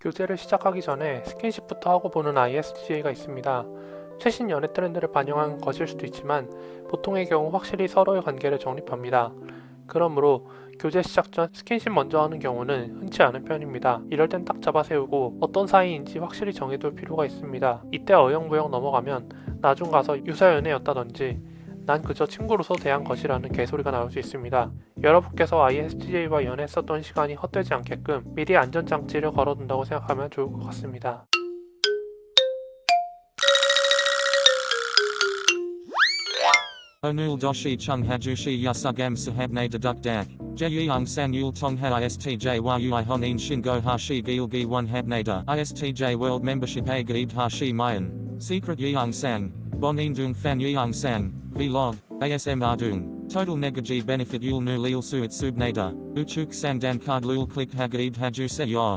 교제를 시작하기 전에 스킨십부터 하고 보는 ISTJ가 있습니다. 최신 연애 트렌드를 반영한 것일 수도 있지만 보통의 경우 확실히 서로의 관계를 정립합니다. 그러므로 교제 시작 전 스킨십 먼저 하는 경우는 흔치 않은 편입니다. 이럴 땐 딱 잡아 세우고 어떤 사이인지 확실히 정해둘 필요가 있습니다. 이때 어영부영 넘어가면 나중 가서 유사연애였다든지 난 그저 친구로서 대한 것이라는 개소리가 나올 수 있습니다. 여러분께서 ISTJ와 연애했었던 시간이 헛되지 않게끔 미리 안전장치를 걸어둔다고 생각하면 좋을 것 같습니다. Onul doshi chung hajushi yasugam sahabne deduk dak. Jeyung san yul tongha istj world hashi mayan. Secret fan yeung sang. Vlog. ASM ardung. Total negaji benefit yul nu lil suit subnada. Uchuk sang dan card lul click hagaib haju se yor.